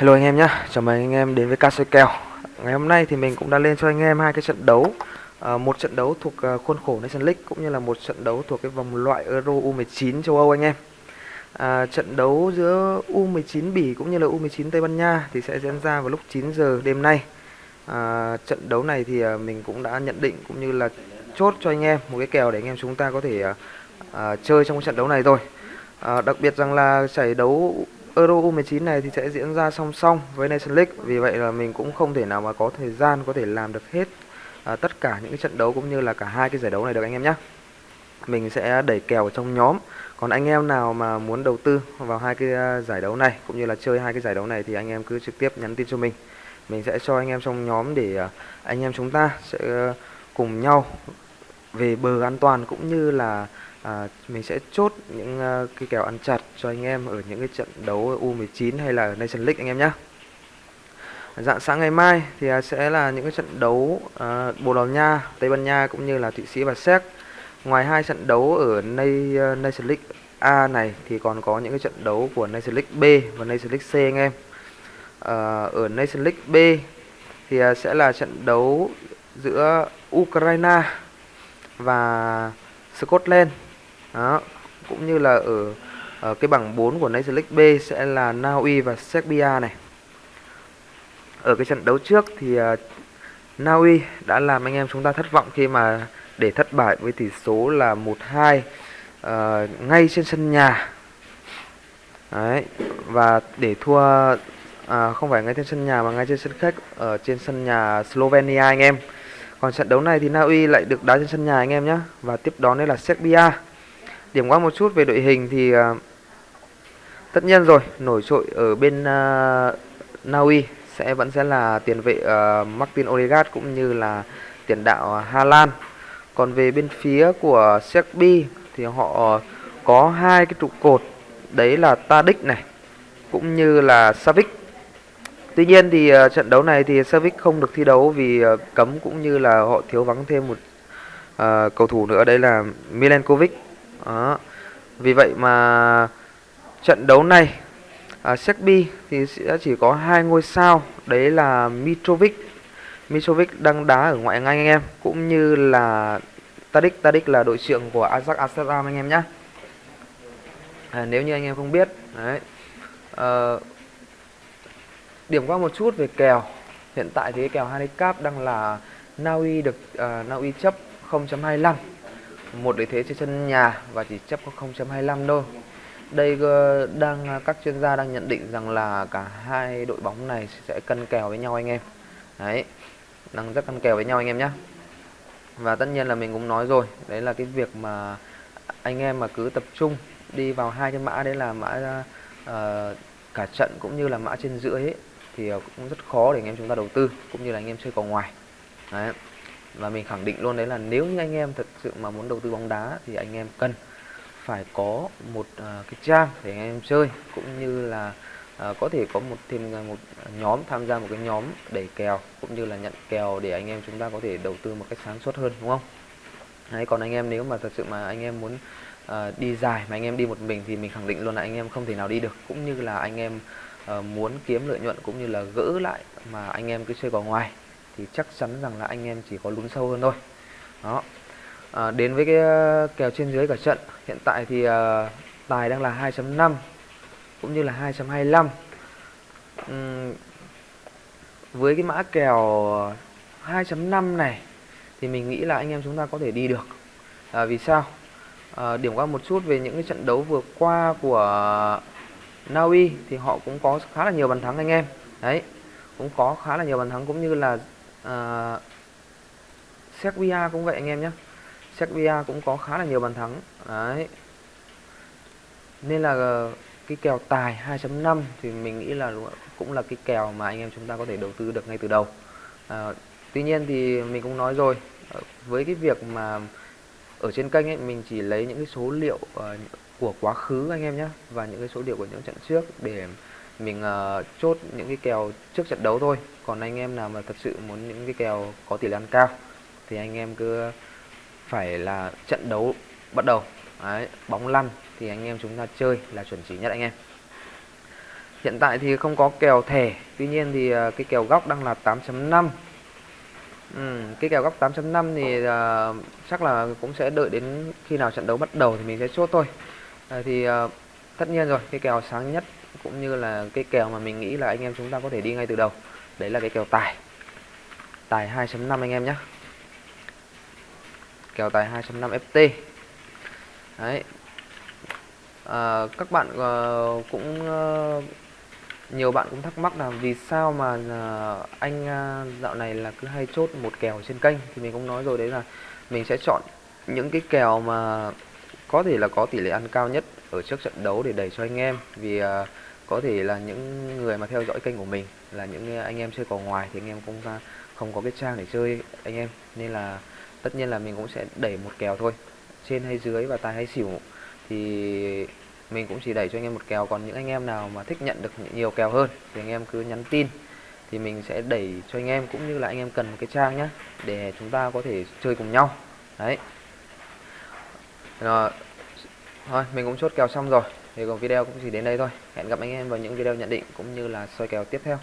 Hello anh em nhé, chào mừng anh em đến với KC Kèo. Ngày hôm nay thì mình cũng đã lên cho anh em hai cái trận đấu. À, Một trận đấu thuộc à, khuôn khổ Nation League cũng như là một trận đấu thuộc cái vòng loại Euro U19 châu Âu anh em. À, Trận đấu giữa U19 Bỉ cũng như là U19 Tây Ban Nha thì sẽ diễn ra vào lúc 9 giờ đêm nay. À, Trận đấu này thì à, mình cũng đã nhận định cũng như là chốt cho anh em một cái kèo để anh em chúng ta có thể à, à chơi trong cái trận đấu này rồi à, Đặc biệt rằng là giải đấu Euro U19 này thì sẽ diễn ra song song với Nation League. Vì vậy là mình cũng không thể nào mà có thời gian có thể làm được hết à, tất cả những cái trận đấu cũng như là cả hai cái giải đấu này được anh em nhé mình sẽ đẩy kèo ở trong nhóm. Còn anh em nào mà muốn đầu tư vào hai cái à, giải đấu này cũng như là chơi hai cái giải đấu này thì anh em cứ trực tiếp nhắn tin cho mình. Mình sẽ cho anh em trong nhóm để à, anh em chúng ta sẽ à, cùng nhau về bờ an toàn cũng như là à, mình sẽ chốt những uh, cái kèo ăn chặt cho anh em ở những cái trận đấu U19 hay là Nation League anh em nhé. Dạng sáng ngày mai thì uh, sẽ là những cái trận đấu uh, Bồ Đào Nha, Tây Ban Nha cũng như là Thụy Sĩ và Séc. Ngoài hai trận đấu ở ờ, Nation League A này thì còn có những cái trận đấu của Nation League B và Nation League C anh em. Uh, ở Nation League B thì uh, sẽ là trận đấu giữa Ukraine và Scotland đó cũng như là ở, ở cái bảng 4 của Nation League B sẽ là Na Uy và Serbia này ở cái trận đấu trước thì ờ, uh, Na Uy đã làm anh em chúng ta thất vọng khi mà để thất bại với tỷ số là 1-2 uh, ờ, ngay trên sân nhà Đấy, và để thua à, không phải ngay trên sân nhà mà ngay trên sân khách ở trên sân nhà Slovenia anh em. Còn trận đấu này thì Na Uy lại được đá trên sân nhà anh em nhé và tiếp đón đây là Serbia. Điểm qua một chút về đội hình thì uh, tất nhiên rồi, nổi trội ở bên à, uh, Na Uy sẽ vẫn sẽ là tiền vệ uh, Martin Odegaard cũng như là tiền đạo Hà Lan. Còn về bên phía của Serbia thì họ có hai cái trụ cột đấy là Tadic này cũng như là Savic. Tuy nhiên thì uh, trận đấu này thì Savic không được thi đấu vì uh, cấm cũng như là họ thiếu vắng thêm một uh, cầu thủ nữa đây là Milenkovic đó. Vì vậy mà trận đấu này à, Serbia thì sẽ chỉ có hai ngôi sao đấy là Mitrovic. Mitrovic đang đá ở ngoại Anh anh em cũng như là Tadic. Tadic là đội trưởng của Ajax Amsterdam anh em nhé à, nếu như anh em không biết đấy. À, điểm qua một chút về kèo. Hiện tại thì kèo handicap đang là Na Uy được à, uh, Na Uy chấp 0.25 một lợi thế trên sân nhà và chỉ chấp có 0.25 thôi. Đây ờ, đang ờ, các chuyên gia đang nhận định rằng là cả hai đội bóng này sẽ cân kèo với nhau anh em. Đấy đang rất cân kèo với nhau anh em nhé và tất nhiên là mình cũng nói rồi đấy là cái việc mà anh em mà cứ tập trung đi vào hai cái mã đấy là mã uh, cả trận cũng như là mã trên giữa ấy thì cũng rất khó để anh em chúng ta đầu tư cũng như là anh em chơi cầu ngoài. Đấy và mình khẳng định luôn đấy là nếu như anh em thật sự mà muốn đầu tư bóng đá thì anh em cần phải có một uh, cái trang để anh em chơi cũng như là uh, có thể có một thêm một nhóm tham gia một cái nhóm đẩy kèo cũng như là nhận kèo để anh em chúng ta có thể đầu tư một cách sáng suốt hơn đúng không? Đấy còn anh em nếu mà thật sự mà anh em muốn uh, đi dài mà anh em đi một mình thì mình khẳng định luôn là anh em không thể nào đi được. Cũng như là anh em uh, muốn kiếm lợi nhuận cũng như là gỡ lại mà anh em cứ chơi vào ngoài thì chắc chắn rằng là anh em chỉ có lún sâu hơn thôi. Đó. À, đến với cái ờ, kèo trên dưới cả trận hiện tại thì à, tài đang là 2.5 cũng như là 2.25 uhm, với cái mã kèo 2.5 này thì mình nghĩ là anh em chúng ta có thể đi được. À, vì sao? À, điểm qua một chút về những cái trận đấu vừa qua của Na Uy thì họ cũng có khá là nhiều bàn thắng anh em. Đấy cũng có khá là nhiều bàn thắng cũng như là À, uh, Serbia cũng vậy anh em nhé. Serbia cũng có khá là nhiều bàn thắng. Đấy. Nên là ờ, cái kèo tài 2.5 thì mình nghĩ là cũng là cái kèo mà anh em chúng ta có thể đầu tư được ngay từ đầu. À, tuy nhiên thì mình cũng nói rồi ờ, với cái việc mà ở trên kênh ấy mình chỉ lấy những cái số liệu uh, của quá khứ anh em nhé và những cái số liệu của những trận trước để mình uh, chốt những cái kèo trước trận đấu thôi. Còn anh em nào mà thật sự muốn những cái kèo có tỷ lệ ăn cao thì anh em cứ phải là trận đấu bắt đầu. Đấy, bóng lăn thì anh em chúng ta chơi là chuẩn chỉ nhất anh em. Hiện tại thì không có kèo thẻ tuy nhiên thì uh, cái kèo góc đang là 8.5 ừ, cái kèo góc 8.5 thì uh, chắc là cũng sẽ đợi đến khi nào trận đấu bắt đầu thì mình sẽ chốt thôi. Uh, thì uh, tất nhiên rồi cái kèo sáng nhất cũng như là cái kèo mà mình nghĩ là anh em chúng ta có thể đi ngay từ đầu. Đấy là cái kèo tài. Tài 2.5 anh em nhé. Kèo tài 2.5 FT đấy. À, các bạn uh, cũng uh, nhiều bạn cũng thắc mắc là vì sao mà uh, anh uh, dạo này là cứ hay chốt một kèo trên kênh. Thì mình cũng nói rồi đấy là mình sẽ chọn những cái kèo mà có thể là có tỷ lệ ăn cao nhất ở trước trận đấu để đẩy cho anh em. Vì uh, có thể là những người mà theo dõi kênh của mình, là những ờ, anh em chơi cò ngoài thì anh em cũng ờ, không có cái trang để chơi anh em. Nên là tất nhiên là mình cũng sẽ đẩy một kèo thôi, trên hay dưới và tài hay xỉu. Thì mình cũng chỉ đẩy cho anh em một kèo, còn những anh em nào mà thích nhận được nhiều kèo hơn thì anh em cứ nhắn tin. Thì mình sẽ đẩy cho anh em cũng như là anh em cần một cái trang nhé để chúng ta có thể chơi cùng nhau. Đấy. Rồi thôi, mình cũng chốt kèo xong rồi thì còn video cũng chỉ đến đây thôi. Hẹn gặp anh em vào những video nhận định cũng như là soi kèo tiếp theo.